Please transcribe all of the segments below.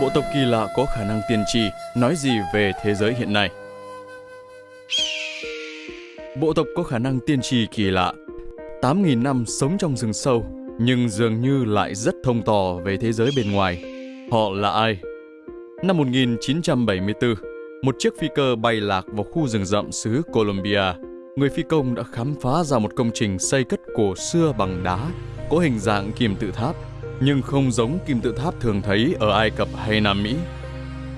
Bộ tộc kỳ lạ có khả năng tiên tri nói gì về thế giới hiện nay? Bộ tộc có khả năng tiên tri kỳ lạ. 8.000 năm sống trong rừng sâu, nhưng dường như lại rất thông tỏ về thế giới bên ngoài. Họ là ai? Năm 1974, một chiếc phi cơ bay lạc vào khu rừng rậm xứ Colombia. Người phi công đã khám phá ra một công trình xây cất cổ xưa bằng đá, có hình dạng kim tự tháp, nhưng không giống kim tự tháp thường thấy ở Ai Cập hay Nam Mỹ.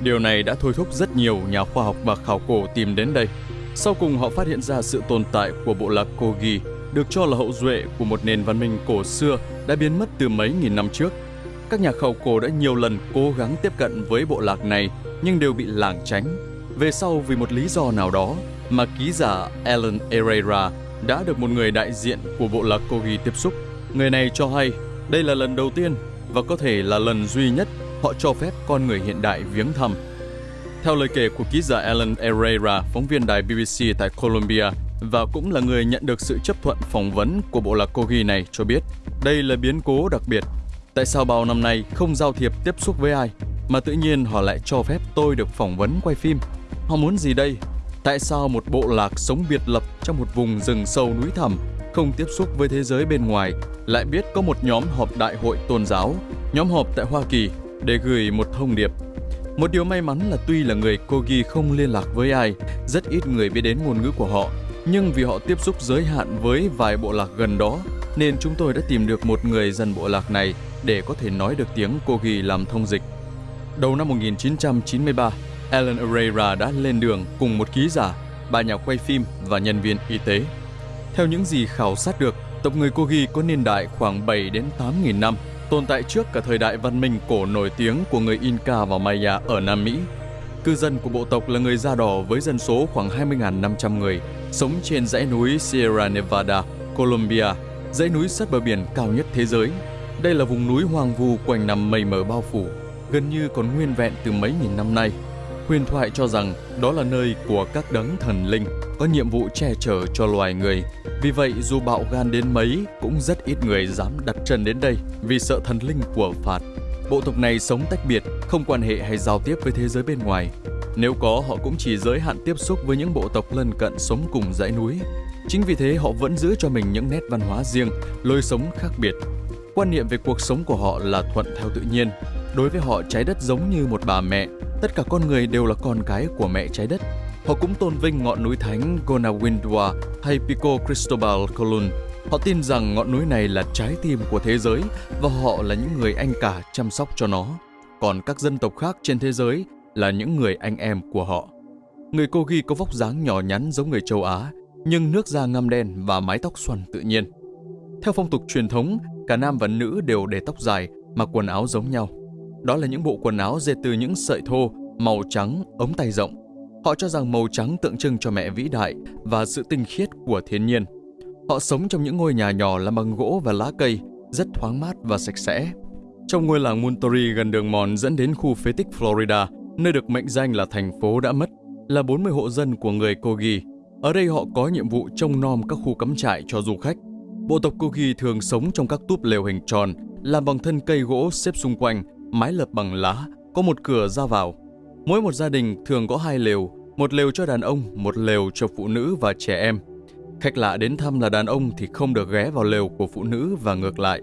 Điều này đã thôi thúc rất nhiều nhà khoa học và khảo cổ tìm đến đây. Sau cùng họ phát hiện ra sự tồn tại của bộ lạc Kogi, được cho là hậu duệ của một nền văn minh cổ xưa đã biến mất từ mấy nghìn năm trước. Các nhà khảo cổ đã nhiều lần cố gắng tiếp cận với bộ lạc này nhưng đều bị lảng tránh. Về sau vì một lý do nào đó mà ký giả Alan Herrera đã được một người đại diện của bộ lạc Kogi tiếp xúc. Người này cho hay đây là lần đầu tiên và có thể là lần duy nhất họ cho phép con người hiện đại viếng thăm. Theo lời kể của ký giả Alan Herrera, phóng viên đài BBC tại Colombia và cũng là người nhận được sự chấp thuận phỏng vấn của bộ lạc Kogi này cho biết đây là biến cố đặc biệt. Tại sao bao năm nay không giao thiệp tiếp xúc với ai mà tự nhiên họ lại cho phép tôi được phỏng vấn quay phim? Họ muốn gì đây? Tại sao một bộ lạc sống biệt lập trong một vùng rừng sâu núi thẳm không tiếp xúc với thế giới bên ngoài lại biết có một nhóm họp đại hội tôn giáo, nhóm họp tại Hoa Kỳ để gửi một thông điệp. Một điều may mắn là tuy là người Kogi không liên lạc với ai, rất ít người biết đến ngôn ngữ của họ, nhưng vì họ tiếp xúc giới hạn với vài bộ lạc gần đó, nên chúng tôi đã tìm được một người dân bộ lạc này để có thể nói được tiếng Kogi làm thông dịch. Đầu năm 1993, Alan Herrera đã lên đường cùng một ký giả, ba nhà quay phim và nhân viên y tế. Theo những gì khảo sát được, tộc người Kogi có niên đại khoảng 7 đến 8 nghìn năm, tồn tại trước cả thời đại văn minh cổ nổi tiếng của người Inca và Maya ở Nam Mỹ. Cư dân của bộ tộc là người da đỏ với dân số khoảng 20.500 người, sống trên dãy núi Sierra Nevada, Colombia, dãy núi sát bờ biển cao nhất thế giới. Đây là vùng núi hoang vu quanh nằm mây mờ bao phủ, gần như còn nguyên vẹn từ mấy nghìn năm nay. Huyền thoại cho rằng đó là nơi của các đấng thần linh có nhiệm vụ che chở cho loài người. Vì vậy, dù bạo gan đến mấy, cũng rất ít người dám đặt chân đến đây vì sợ thần linh của phạt. Bộ tộc này sống tách biệt, không quan hệ hay giao tiếp với thế giới bên ngoài. Nếu có, họ cũng chỉ giới hạn tiếp xúc với những bộ tộc lân cận sống cùng dãy núi. Chính vì thế, họ vẫn giữ cho mình những nét văn hóa riêng, lối sống khác biệt. Quan niệm về cuộc sống của họ là thuận theo tự nhiên. Đối với họ, trái đất giống như một bà mẹ, tất cả con người đều là con cái của mẹ trái đất Họ cũng tôn vinh ngọn núi thánh Gonawindwa hay Pico Cristobal Colon. Họ tin rằng ngọn núi này là trái tim của thế giới và họ là những người anh cả chăm sóc cho nó. Còn các dân tộc khác trên thế giới là những người anh em của họ. Người Kogi có vóc dáng nhỏ nhắn giống người châu Á, nhưng nước da ngăm đen và mái tóc xoăn tự nhiên. Theo phong tục truyền thống, cả nam và nữ đều để tóc dài, mặc quần áo giống nhau. Đó là những bộ quần áo dệt từ những sợi thô, màu trắng, ống tay rộng, Họ cho rằng màu trắng tượng trưng cho mẹ vĩ đại và sự tinh khiết của thiên nhiên. Họ sống trong những ngôi nhà nhỏ làm bằng gỗ và lá cây, rất thoáng mát và sạch sẽ. Trong ngôi làng Monterey gần đường mòn dẫn đến khu phế tích Florida, nơi được mệnh danh là thành phố đã mất, là 40 hộ dân của người Kogi. Ở đây họ có nhiệm vụ trông nom các khu cắm trại cho du khách. Bộ tộc Kogi thường sống trong các túp lều hình tròn, làm bằng thân cây gỗ xếp xung quanh, mái lợp bằng lá, có một cửa ra vào. Mỗi một gia đình thường có hai lều, một lều cho đàn ông, một lều cho phụ nữ và trẻ em. Khách lạ đến thăm là đàn ông thì không được ghé vào lều của phụ nữ và ngược lại.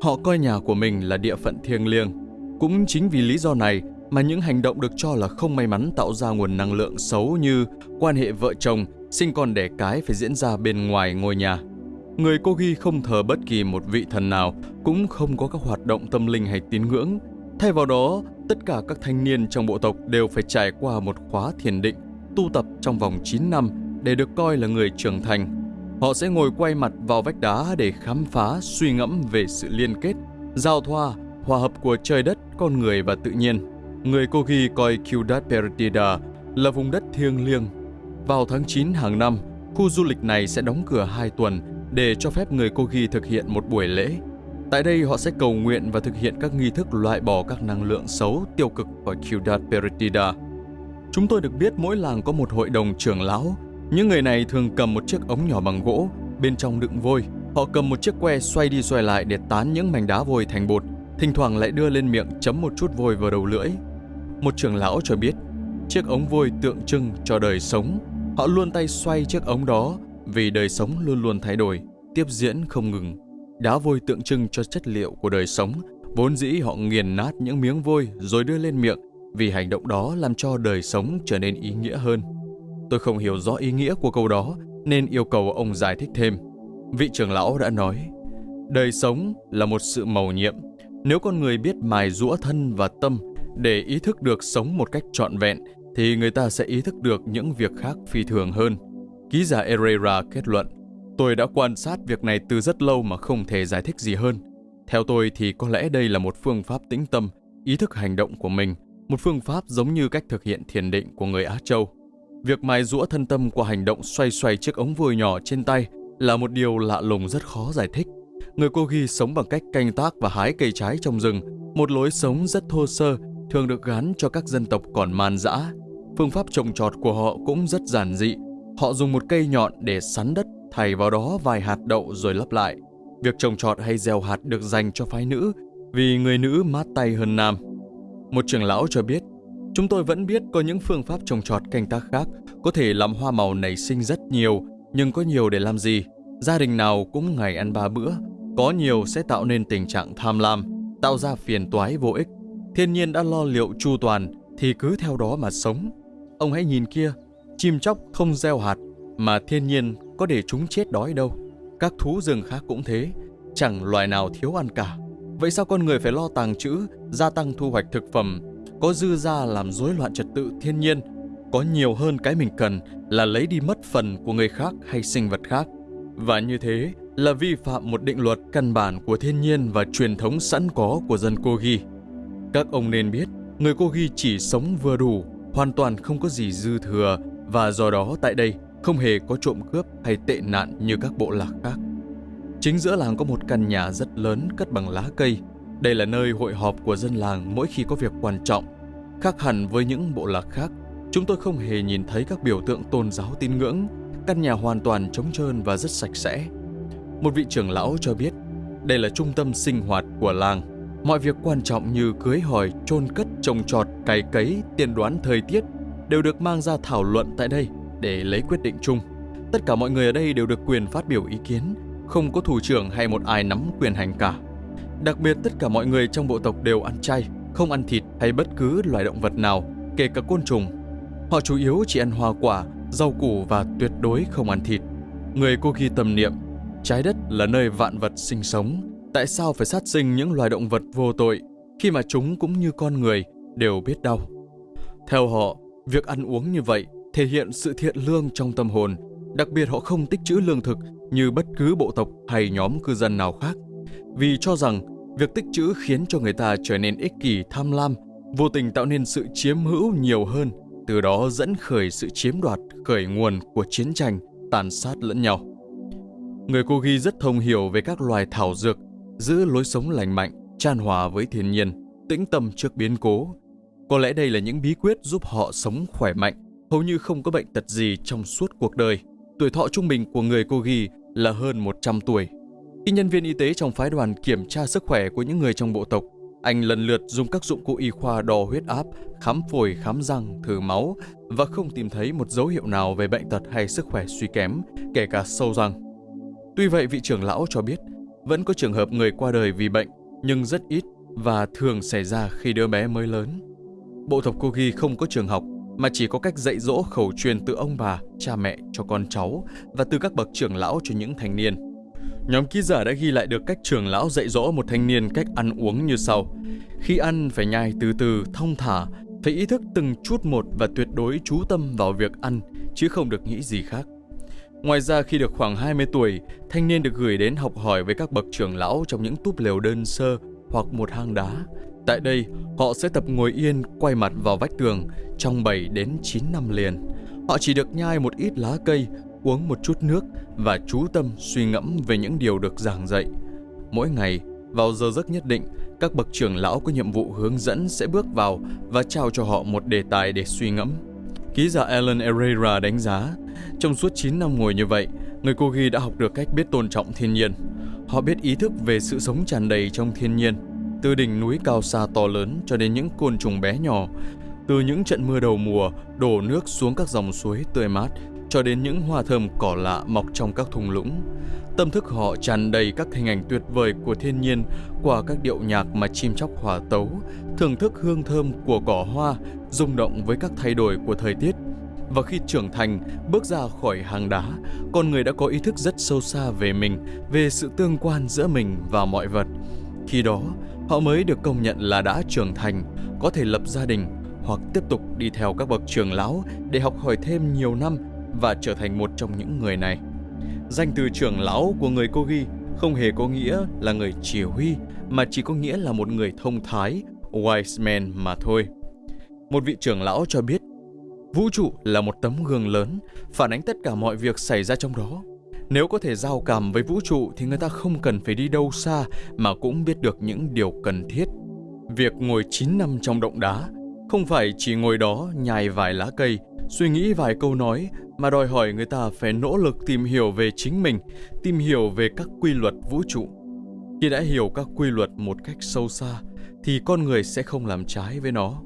Họ coi nhà của mình là địa phận thiêng liêng. Cũng chính vì lý do này mà những hành động được cho là không may mắn tạo ra nguồn năng lượng xấu như quan hệ vợ chồng, sinh con đẻ cái phải diễn ra bên ngoài ngôi nhà. Người cô ghi không thờ bất kỳ một vị thần nào, cũng không có các hoạt động tâm linh hay tín ngưỡng. Thay vào đó, tất cả các thanh niên trong bộ tộc đều phải trải qua một khóa thiền định, tu tập trong vòng 9 năm để được coi là người trưởng thành. Họ sẽ ngồi quay mặt vào vách đá để khám phá, suy ngẫm về sự liên kết, giao thoa, hòa hợp của trời đất, con người và tự nhiên. Người Kogi coi Ciudad Perdida là vùng đất thiêng liêng. Vào tháng 9 hàng năm, khu du lịch này sẽ đóng cửa 2 tuần để cho phép người Kogi thực hiện một buổi lễ Tại đây họ sẽ cầu nguyện và thực hiện các nghi thức loại bỏ các năng lượng xấu tiêu cực khỏi Ciudad Perdida. Chúng tôi được biết mỗi làng có một hội đồng trưởng lão. Những người này thường cầm một chiếc ống nhỏ bằng gỗ, bên trong đựng vôi. Họ cầm một chiếc que xoay đi xoay lại để tán những mảnh đá vôi thành bột, thỉnh thoảng lại đưa lên miệng chấm một chút vôi vào đầu lưỡi. Một trưởng lão cho biết, chiếc ống vôi tượng trưng cho đời sống. Họ luôn tay xoay chiếc ống đó vì đời sống luôn luôn thay đổi, tiếp diễn không ngừng. Đá vôi tượng trưng cho chất liệu của đời sống, vốn dĩ họ nghiền nát những miếng vôi rồi đưa lên miệng vì hành động đó làm cho đời sống trở nên ý nghĩa hơn. Tôi không hiểu rõ ý nghĩa của câu đó nên yêu cầu ông giải thích thêm. Vị trưởng lão đã nói, đời sống là một sự màu nhiệm. Nếu con người biết mài rũa thân và tâm để ý thức được sống một cách trọn vẹn, thì người ta sẽ ý thức được những việc khác phi thường hơn. Ký giả Herrera kết luận, tôi đã quan sát việc này từ rất lâu mà không thể giải thích gì hơn. Theo tôi thì có lẽ đây là một phương pháp tĩnh tâm, ý thức hành động của mình, một phương pháp giống như cách thực hiện thiền định của người Á Châu. Việc mài rũa thân tâm qua hành động xoay xoay chiếc ống vừa nhỏ trên tay là một điều lạ lùng rất khó giải thích. Người cô ghi sống bằng cách canh tác và hái cây trái trong rừng, một lối sống rất thô sơ, thường được gắn cho các dân tộc còn man dã. Phương pháp trồng trọt của họ cũng rất giản dị. Họ dùng một cây nhọn để sắn đất, thảy vào đó vài hạt đậu rồi lấp lại. Việc trồng trọt hay gieo hạt được dành cho phái nữ, vì người nữ mát tay hơn nam. Một trưởng lão cho biết, chúng tôi vẫn biết có những phương pháp trồng trọt canh tác khác có thể làm hoa màu nảy sinh rất nhiều, nhưng có nhiều để làm gì? Gia đình nào cũng ngày ăn ba bữa, có nhiều sẽ tạo nên tình trạng tham lam, tạo ra phiền toái vô ích. Thiên nhiên đã lo liệu chu toàn thì cứ theo đó mà sống. Ông hãy nhìn kia, chim chóc không gieo hạt mà thiên nhiên có để chúng chết đói đâu. Các thú rừng khác cũng thế, chẳng loài nào thiếu ăn cả. Vậy sao con người phải lo tàng trữ, gia tăng thu hoạch thực phẩm, có dư ra làm rối loạn trật tự thiên nhiên, có nhiều hơn cái mình cần là lấy đi mất phần của người khác hay sinh vật khác. Và như thế là vi phạm một định luật căn bản của thiên nhiên và truyền thống sẵn có của dân Kogi. Các ông nên biết, người Kogi chỉ sống vừa đủ, hoàn toàn không có gì dư thừa và do đó tại đây không hề có trộm cướp hay tệ nạn như các bộ lạc khác. Chính giữa làng có một căn nhà rất lớn cất bằng lá cây. Đây là nơi hội họp của dân làng mỗi khi có việc quan trọng. Khác hẳn với những bộ lạc khác, chúng tôi không hề nhìn thấy các biểu tượng tôn giáo tín ngưỡng. Căn nhà hoàn toàn trống trơn và rất sạch sẽ. Một vị trưởng lão cho biết, đây là trung tâm sinh hoạt của làng. Mọi việc quan trọng như cưới hỏi, chôn cất, trồng trọt, cày cấy, tiên đoán thời tiết đều được mang ra thảo luận tại đây để lấy quyết định chung. Tất cả mọi người ở đây đều được quyền phát biểu ý kiến, không có thủ trưởng hay một ai nắm quyền hành cả. Đặc biệt tất cả mọi người trong bộ tộc đều ăn chay, không ăn thịt hay bất cứ loài động vật nào, kể cả côn trùng. Họ chủ yếu chỉ ăn hoa quả, rau củ và tuyệt đối không ăn thịt. Người cô ghi tâm niệm, trái đất là nơi vạn vật sinh sống, tại sao phải sát sinh những loài động vật vô tội khi mà chúng cũng như con người đều biết đau. Theo họ, việc ăn uống như vậy thể hiện sự thiện lương trong tâm hồn, đặc biệt họ không tích trữ lương thực như bất cứ bộ tộc hay nhóm cư dân nào khác, vì cho rằng việc tích trữ khiến cho người ta trở nên ích kỷ tham lam, vô tình tạo nên sự chiếm hữu nhiều hơn, từ đó dẫn khởi sự chiếm đoạt, khởi nguồn của chiến tranh, tàn sát lẫn nhau. Người cô ghi rất thông hiểu về các loài thảo dược, giữ lối sống lành mạnh, tràn hòa với thiên nhiên, tĩnh tâm trước biến cố. Có lẽ đây là những bí quyết giúp họ sống khỏe mạnh, hầu như không có bệnh tật gì trong suốt cuộc đời. Tuổi thọ trung bình của người cô ghi là hơn 100 tuổi. Khi nhân viên y tế trong phái đoàn kiểm tra sức khỏe của những người trong bộ tộc, anh lần lượt dùng các dụng cụ y khoa đo huyết áp, khám phổi, khám răng, thử máu và không tìm thấy một dấu hiệu nào về bệnh tật hay sức khỏe suy kém, kể cả sâu răng. Tuy vậy, vị trưởng lão cho biết vẫn có trường hợp người qua đời vì bệnh, nhưng rất ít và thường xảy ra khi đứa bé mới lớn. Bộ tộc Kogi không có trường học mà chỉ có cách dạy dỗ khẩu truyền từ ông bà, cha mẹ cho con cháu và từ các bậc trưởng lão cho những thanh niên. Nhóm ký giả đã ghi lại được cách trưởng lão dạy dỗ một thanh niên cách ăn uống như sau. Khi ăn phải nhai từ từ, thông thả, phải ý thức từng chút một và tuyệt đối chú tâm vào việc ăn, chứ không được nghĩ gì khác. Ngoài ra khi được khoảng 20 tuổi, thanh niên được gửi đến học hỏi với các bậc trưởng lão trong những túp lều đơn sơ hoặc một hang đá. Tại đây, họ sẽ tập ngồi yên, quay mặt vào vách tường trong 7 đến 9 năm liền. Họ chỉ được nhai một ít lá cây, uống một chút nước và chú tâm suy ngẫm về những điều được giảng dạy. Mỗi ngày, vào giờ giấc nhất định, các bậc trưởng lão có nhiệm vụ hướng dẫn sẽ bước vào và trao cho họ một đề tài để suy ngẫm. Ký giả Alan Herrera đánh giá, trong suốt 9 năm ngồi như vậy, người Kogi đã học được cách biết tôn trọng thiên nhiên. Họ biết ý thức về sự sống tràn đầy trong thiên nhiên, từ đỉnh núi cao xa to lớn cho đến những côn trùng bé nhỏ. Từ những trận mưa đầu mùa đổ nước xuống các dòng suối tươi mát cho đến những hoa thơm cỏ lạ mọc trong các thung lũng. Tâm thức họ tràn đầy các hình ảnh tuyệt vời của thiên nhiên qua các điệu nhạc mà chim chóc hòa tấu, thưởng thức hương thơm của cỏ hoa, rung động với các thay đổi của thời tiết. Và khi trưởng thành, bước ra khỏi hang đá, con người đã có ý thức rất sâu xa về mình, về sự tương quan giữa mình và mọi vật. Khi đó, họ mới được công nhận là đã trưởng thành, có thể lập gia đình hoặc tiếp tục đi theo các bậc trưởng lão để học hỏi thêm nhiều năm và trở thành một trong những người này. Danh từ trưởng lão của người Kogi không hề có nghĩa là người chỉ huy, mà chỉ có nghĩa là một người thông thái, wise man mà thôi. Một vị trưởng lão cho biết, vũ trụ là một tấm gương lớn, phản ánh tất cả mọi việc xảy ra trong đó. Nếu có thể giao cảm với vũ trụ thì người ta không cần phải đi đâu xa mà cũng biết được những điều cần thiết. Việc ngồi 9 năm trong động đá không phải chỉ ngồi đó nhai vài lá cây, suy nghĩ vài câu nói mà đòi hỏi người ta phải nỗ lực tìm hiểu về chính mình, tìm hiểu về các quy luật vũ trụ. Khi đã hiểu các quy luật một cách sâu xa thì con người sẽ không làm trái với nó.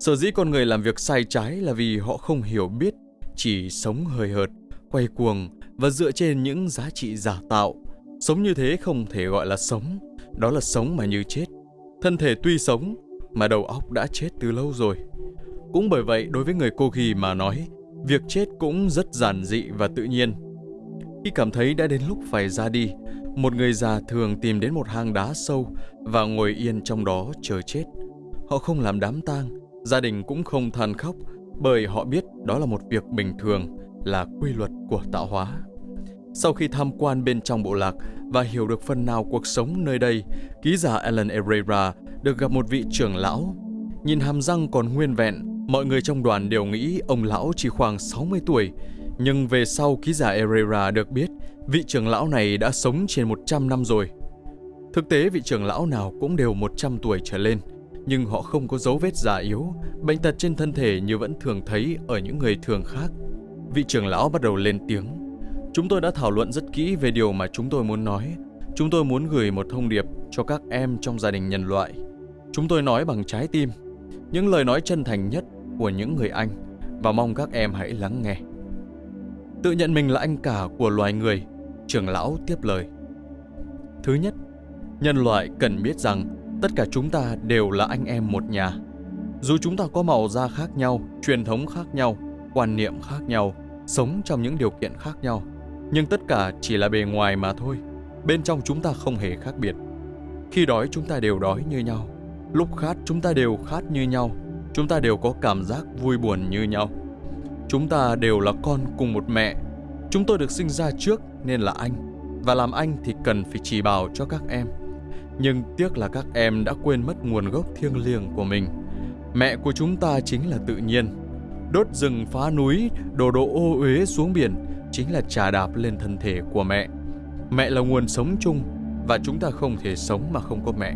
Sở dĩ con người làm việc sai trái là vì họ không hiểu biết, chỉ sống hời hợt, quay cuồng và dựa trên những giá trị giả tạo. Sống như thế không thể gọi là sống, đó là sống mà như chết. Thân thể tuy sống mà đầu óc đã chết từ lâu rồi. Cũng bởi vậy đối với người cô ghi mà nói, việc chết cũng rất giản dị và tự nhiên. Khi cảm thấy đã đến lúc phải ra đi, một người già thường tìm đến một hang đá sâu và ngồi yên trong đó chờ chết. Họ không làm đám tang, gia đình cũng không than khóc bởi họ biết đó là một việc bình thường, là quy luật của tạo hóa. Sau khi tham quan bên trong bộ lạc và hiểu được phần nào cuộc sống nơi đây, ký giả Alan Herrera được gặp một vị trưởng lão. Nhìn hàm răng còn nguyên vẹn, mọi người trong đoàn đều nghĩ ông lão chỉ khoảng 60 tuổi. Nhưng về sau ký giả Herrera được biết, vị trưởng lão này đã sống trên 100 năm rồi. Thực tế vị trưởng lão nào cũng đều 100 tuổi trở lên, nhưng họ không có dấu vết già yếu, bệnh tật trên thân thể như vẫn thường thấy ở những người thường khác. Vị trưởng lão bắt đầu lên tiếng. Chúng tôi đã thảo luận rất kỹ về điều mà chúng tôi muốn nói. Chúng tôi muốn gửi một thông điệp cho các em trong gia đình nhân loại. Chúng tôi nói bằng trái tim, những lời nói chân thành nhất của những người Anh và mong các em hãy lắng nghe. Tự nhận mình là anh cả của loài người, trưởng lão tiếp lời. Thứ nhất, nhân loại cần biết rằng tất cả chúng ta đều là anh em một nhà. Dù chúng ta có màu da khác nhau, truyền thống khác nhau, quan niệm khác nhau, sống trong những điều kiện khác nhau, nhưng tất cả chỉ là bề ngoài mà thôi. Bên trong chúng ta không hề khác biệt. Khi đói chúng ta đều đói như nhau. Lúc khát chúng ta đều khát như nhau. Chúng ta đều có cảm giác vui buồn như nhau. Chúng ta đều là con cùng một mẹ. Chúng tôi được sinh ra trước nên là anh. Và làm anh thì cần phải chỉ bảo cho các em. Nhưng tiếc là các em đã quên mất nguồn gốc thiêng liêng của mình. Mẹ của chúng ta chính là tự nhiên. Đốt rừng phá núi, đổ độ ô uế xuống biển chính là trà đạp lên thân thể của mẹ. Mẹ là nguồn sống chung và chúng ta không thể sống mà không có mẹ.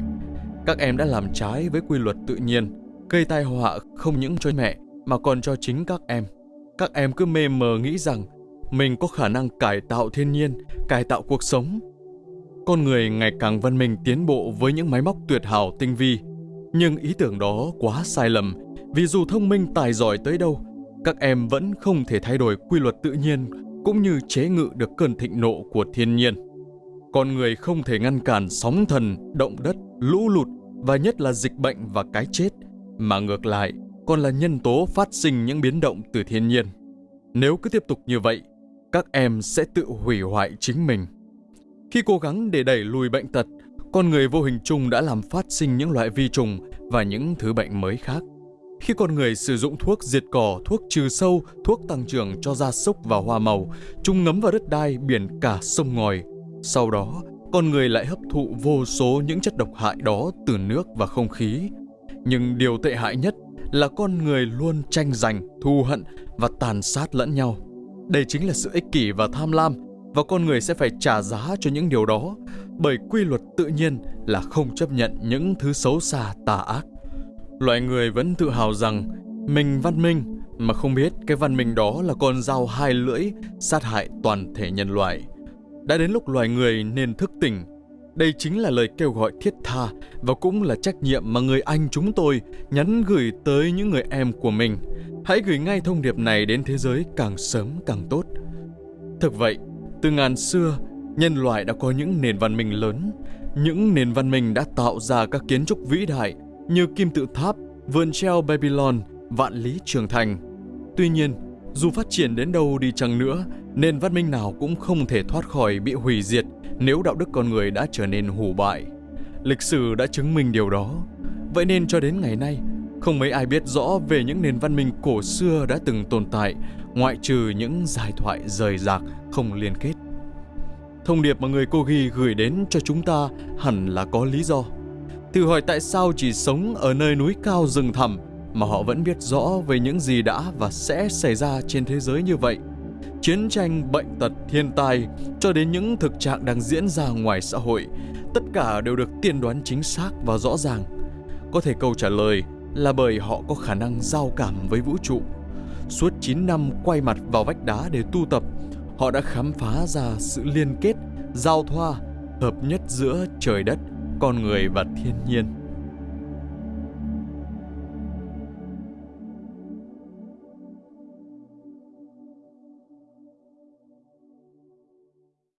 Các em đã làm trái với quy luật tự nhiên, gây tai họa không những cho mẹ mà còn cho chính các em. Các em cứ mê mờ nghĩ rằng mình có khả năng cải tạo thiên nhiên, cải tạo cuộc sống. Con người ngày càng văn minh tiến bộ với những máy móc tuyệt hảo tinh vi. Nhưng ý tưởng đó quá sai lầm, vì dù thông minh tài giỏi tới đâu, các em vẫn không thể thay đổi quy luật tự nhiên cũng như chế ngự được cơn thịnh nộ của thiên nhiên. Con người không thể ngăn cản sóng thần, động đất, lũ lụt và nhất là dịch bệnh và cái chết, mà ngược lại còn là nhân tố phát sinh những biến động từ thiên nhiên. Nếu cứ tiếp tục như vậy, các em sẽ tự hủy hoại chính mình. Khi cố gắng để đẩy lùi bệnh tật, con người vô hình chung đã làm phát sinh những loại vi trùng và những thứ bệnh mới khác. Khi con người sử dụng thuốc diệt cỏ, thuốc trừ sâu, thuốc tăng trưởng cho gia súc và hoa màu, chúng ngấm vào đất đai, biển cả, sông ngòi. Sau đó, con người lại hấp thụ vô số những chất độc hại đó từ nước và không khí. Nhưng điều tệ hại nhất là con người luôn tranh giành, thù hận và tàn sát lẫn nhau. Đây chính là sự ích kỷ và tham lam và con người sẽ phải trả giá cho những điều đó bởi quy luật tự nhiên là không chấp nhận những thứ xấu xa tà ác. Loài người vẫn tự hào rằng mình văn minh mà không biết cái văn minh đó là con dao hai lưỡi sát hại toàn thể nhân loại. Đã đến lúc loài người nên thức tỉnh. Đây chính là lời kêu gọi thiết tha và cũng là trách nhiệm mà người anh chúng tôi nhắn gửi tới những người em của mình. Hãy gửi ngay thông điệp này đến thế giới càng sớm càng tốt. Thực vậy, từ ngàn xưa, nhân loại đã có những nền văn minh lớn. Những nền văn minh đã tạo ra các kiến trúc vĩ đại như kim tự tháp, vườn treo Babylon, vạn lý trường thành. Tuy nhiên, dù phát triển đến đâu đi chăng nữa, nền văn minh nào cũng không thể thoát khỏi bị hủy diệt nếu đạo đức con người đã trở nên hủ bại. Lịch sử đã chứng minh điều đó. Vậy nên cho đến ngày nay, không mấy ai biết rõ về những nền văn minh cổ xưa đã từng tồn tại, ngoại trừ những giải thoại rời rạc không liên kết. Thông điệp mà người cô ghi gửi đến cho chúng ta hẳn là có lý do. Thử hỏi tại sao chỉ sống ở nơi núi cao rừng thẳm mà họ vẫn biết rõ về những gì đã và sẽ xảy ra trên thế giới như vậy. Chiến tranh, bệnh tật, thiên tai cho đến những thực trạng đang diễn ra ngoài xã hội, tất cả đều được tiên đoán chính xác và rõ ràng. Có thể câu trả lời là bởi họ có khả năng giao cảm với vũ trụ. Suốt 9 năm quay mặt vào vách đá để tu tập, họ đã khám phá ra sự liên kết, giao thoa, hợp nhất giữa trời đất, con người và thiên nhiên.